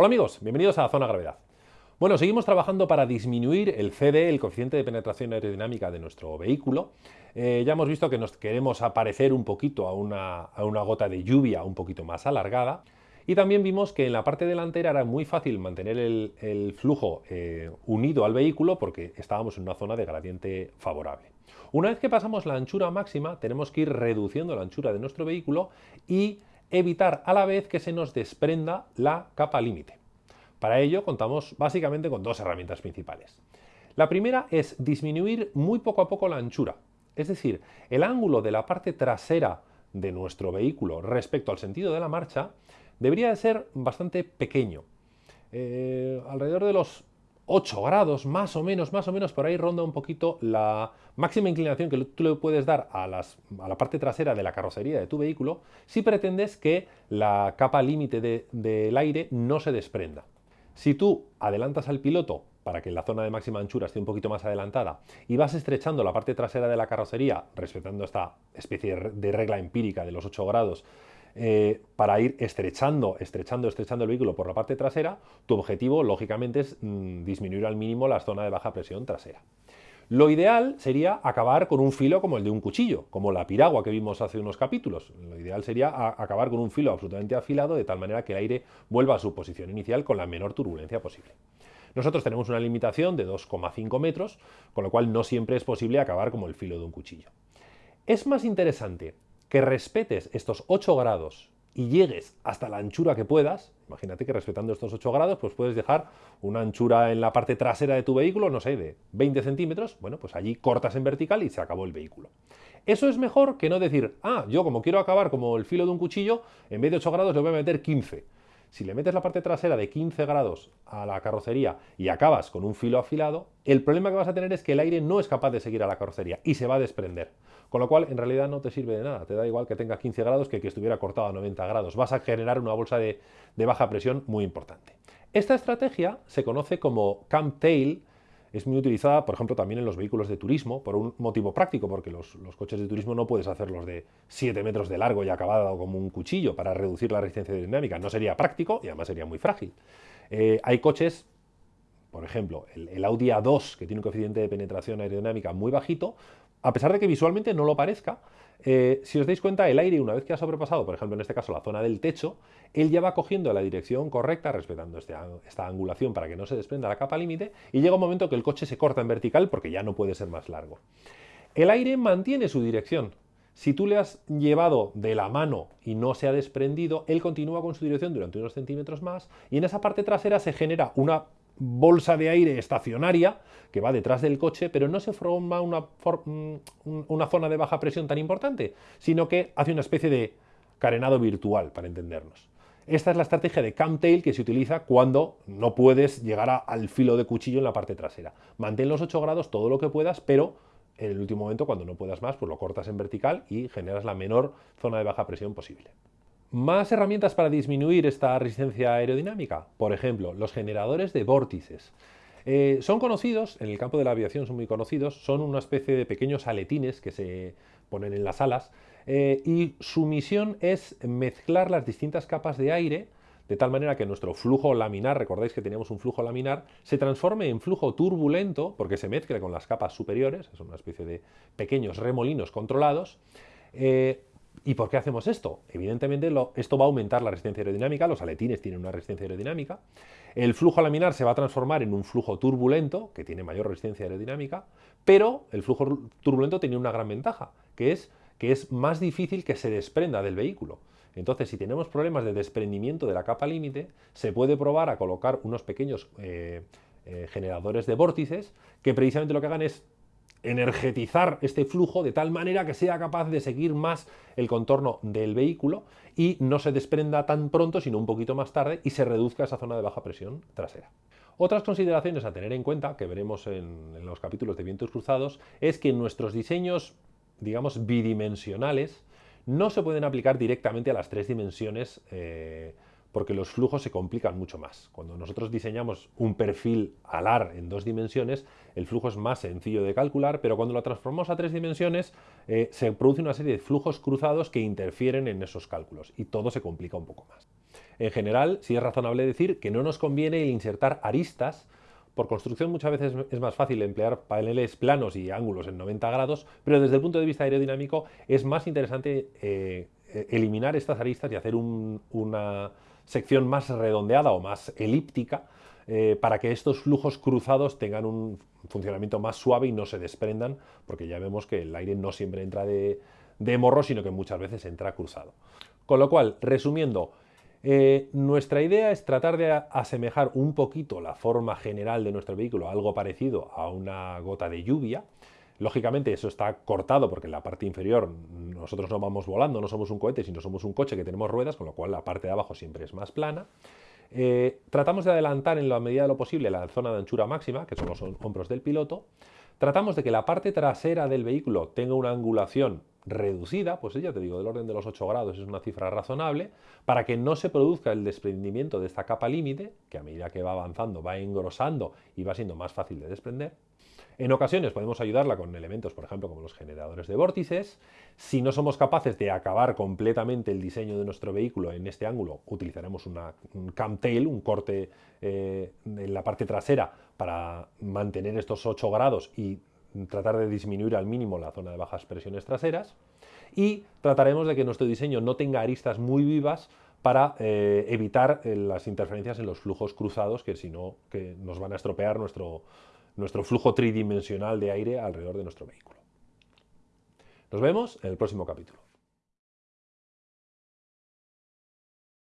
Hola amigos, bienvenidos a Zona Gravedad. Bueno, seguimos trabajando para disminuir el CD, el coeficiente de penetración aerodinámica de nuestro vehículo. Eh, ya hemos visto que nos queremos aparecer un poquito a una, gota de lluvia un poquito más alargada. Y también vimos que en la parte delantera era muy fácil mantener el, flujo eh, unido al vehículo porque estábamos en una zona de gradiente favorable. Una vez que pasamos la anchura máxima, tenemos que ir reduciendo la anchura de nuestro vehículo y evitar a la vez que se nos desprenda la capa límite. Para ello contamos básicamente con dos herramientas principales. La primera es disminuir muy poco a poco la anchura, es decir, el ángulo de la parte trasera de nuestro vehículo respecto al sentido de la marcha debería de ser bastante pequeño, eh, alrededor de los 8 grados, más o menos, más o menos, por ahí ronda un poquito la máxima inclinación que tú le puedes dar a, la parte trasera de la carrocería de tu vehículo si pretendes que la capa límite del aire no se desprenda. Si tú adelantas al piloto para que la zona de máxima anchura esté un poquito más adelantada y vas estrechando la parte trasera de la carrocería, respetando esta especie de regla empírica de los 8 grados, eh, para ir estrechando, estrechando, estrechando el vehículo por la parte trasera, tu objetivo, lógicamente, es mm, disminuir al mínimo la zona de baja presión trasera. Lo ideal sería acabar con un filo como el de un cuchillo, como la piragua que vimos hace unos capítulos. Lo ideal sería acabar con un filo absolutamente afilado de tal manera que el aire vuelva a su posición inicial con la menor turbulencia posible. Nosotros tenemos una limitación de 2,5 metros, con lo cual no siempre es posible acabar como el filo de un cuchillo. Es más interesante que respetes estos 8 grados y llegues hasta la anchura que puedas, imagínate que respetando estos 8 grados, pues puedes dejar una anchura en la parte trasera de tu vehículo, no sé, de 20 centímetros, bueno, pues allí cortas en vertical y se acabó el vehículo. Eso es mejor que no decir, ah, yo como quiero acabar como el filo de un cuchillo, en vez de 8 grados le voy a meter 15. Si le metes la parte trasera de 15 grados a la carrocería y acabas con un filo afilado, el problema que vas a tener es que el aire no es capaz de seguir a la carrocería y se va a desprender. Con lo cual, en realidad no te sirve de nada. Te da igual que tenga 15 grados que que estuviera cortado a 90 grados. Vas a generar una bolsa de, baja presión muy importante. Esta estrategia se conoce como camp tail es muy utilizada, por ejemplo, también en los vehículos de turismo, por un motivo práctico, porque los, coches de turismo no puedes hacerlos de 7 metros de largo y acabado como un cuchillo para reducir la resistencia aerodinámica. No sería práctico y además sería muy frágil. Eh, hay coches, por ejemplo, el, Audi A2, que tiene un coeficiente de penetración aerodinámica muy bajito, a pesar de que visualmente no lo parezca, eh, si os dais cuenta, el aire, una vez que ha sobrepasado, por ejemplo, en este caso, la zona del techo, él ya va cogiendo la dirección correcta, respetando este esta angulación para que no se desprenda la capa límite, y llega un momento que el coche se corta en vertical porque ya no puede ser más largo. El aire mantiene su dirección. Si tú le has llevado de la mano y no se ha desprendido, él continúa con su dirección durante unos centímetros más, y en esa parte trasera se genera una bolsa de aire estacionaria que va detrás del coche, pero no se forma una, mm, una, zona de baja presión tan importante, sino que hace una especie de carenado virtual, para entendernos. Esta es la estrategia de tail que se utiliza cuando no puedes llegar al filo de cuchillo en la parte trasera. Mantén los 8 grados todo lo que puedas, pero en el último momento, cuando no puedas más, pues lo cortas en vertical y generas la menor zona de baja presión posible. Más herramientas para disminuir esta resistencia aerodinámica. Por ejemplo, los generadores de vórtices. Eh, son conocidos, en el campo de la aviación son muy conocidos, son una especie de pequeños aletines que se ponen en las alas eh, y su misión es mezclar las distintas capas de aire de tal manera que nuestro flujo laminar, recordáis que teníamos un flujo laminar, se transforme en flujo turbulento porque se mezcla con las capas superiores, es una especie de pequeños remolinos controlados, eh, ¿Y por qué hacemos esto? Evidentemente esto va a aumentar la resistencia aerodinámica, los aletines tienen una resistencia aerodinámica, el flujo laminar se va a transformar en un flujo turbulento, que tiene mayor resistencia aerodinámica, pero el flujo turbulento tiene una gran ventaja, que es que es más difícil que se desprenda del vehículo. Entonces, si tenemos problemas de desprendimiento de la capa límite, se puede probar a colocar unos pequeños eh, eh, generadores de vórtices que precisamente lo que hagan es energetizar este flujo de tal manera que sea capaz de seguir más el contorno del vehículo y no se desprenda tan pronto, sino un poquito más tarde y se reduzca esa zona de baja presión trasera. Otras consideraciones a tener en cuenta, que veremos en, los capítulos de vientos cruzados, es que nuestros diseños, digamos, bidimensionales, no se pueden aplicar directamente a las tres dimensiones eh, porque los flujos se complican mucho más. Cuando nosotros diseñamos un perfil alar en dos dimensiones, el flujo es más sencillo de calcular, pero cuando lo transformamos a tres dimensiones, eh, se produce una serie de flujos cruzados que interfieren en esos cálculos y todo se complica un poco más. En general, sí es razonable decir que no nos conviene insertar aristas por construcción muchas veces es más fácil emplear paneles planos y ángulos en 90 grados, pero desde el punto de vista aerodinámico es más interesante eh, eliminar estas aristas y hacer una sección más redondeada o más elíptica eh, para que estos flujos cruzados tengan un funcionamiento más suave y no se desprendan, porque ya vemos que el aire no siempre entra de morro, sino que muchas veces entra cruzado. Con lo cual, resumiendo, eh, nuestra idea es tratar de asemejar un poquito la forma general de nuestro vehículo, algo parecido a una gota de lluvia. Lógicamente eso está cortado porque en la parte inferior nosotros no vamos volando, no somos un cohete, sino somos un coche que tenemos ruedas, con lo cual la parte de abajo siempre es más plana. Eh, tratamos de adelantar en la medida de lo posible la zona de anchura máxima, que son los hombros del piloto. Tratamos de que la parte trasera del vehículo tenga una angulación reducida, pues ya te digo, del orden de los 8 grados es una cifra razonable, para que no se produzca el desprendimiento de esta capa límite, que a medida que va avanzando va engrosando y va siendo más fácil de desprender. En ocasiones podemos ayudarla con elementos, por ejemplo, como los generadores de vórtices. Si no somos capaces de acabar completamente el diseño de nuestro vehículo en este ángulo, utilizaremos una, un camtail, un corte eh, en la parte trasera para mantener estos 8 grados y tratar de disminuir al mínimo la zona de bajas presiones traseras y trataremos de que nuestro diseño no tenga aristas muy vivas para eh, evitar eh, las interferencias en los flujos cruzados que si no que nos van a estropear nuestro, nuestro flujo tridimensional de aire alrededor de nuestro vehículo. Nos vemos en el próximo capítulo.